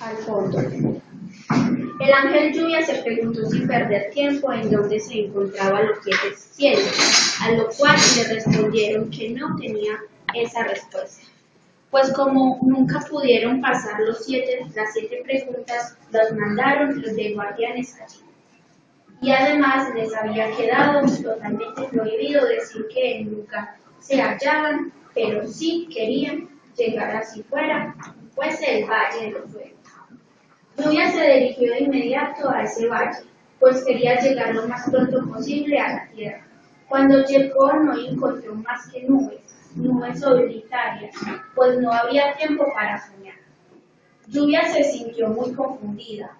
al fondo. El ángel lluvia se preguntó sin perder tiempo en dónde se encontraban los siete cielos, a lo cual le respondieron que no tenía esa respuesta. Pues como nunca pudieron pasar los siete, las siete preguntas, los mandaron los de guardianes allí. Y además les había quedado totalmente prohibido decir que lugar se hallaban, pero sí querían llegar así fuera, fuese el valle de los fuegos. Lluvia se dirigió de inmediato a ese valle, pues quería llegar lo más pronto posible a la tierra. Cuando llegó no encontró más que nubes, nubes solitarias, pues no había tiempo para soñar. Lluvia se sintió muy confundida,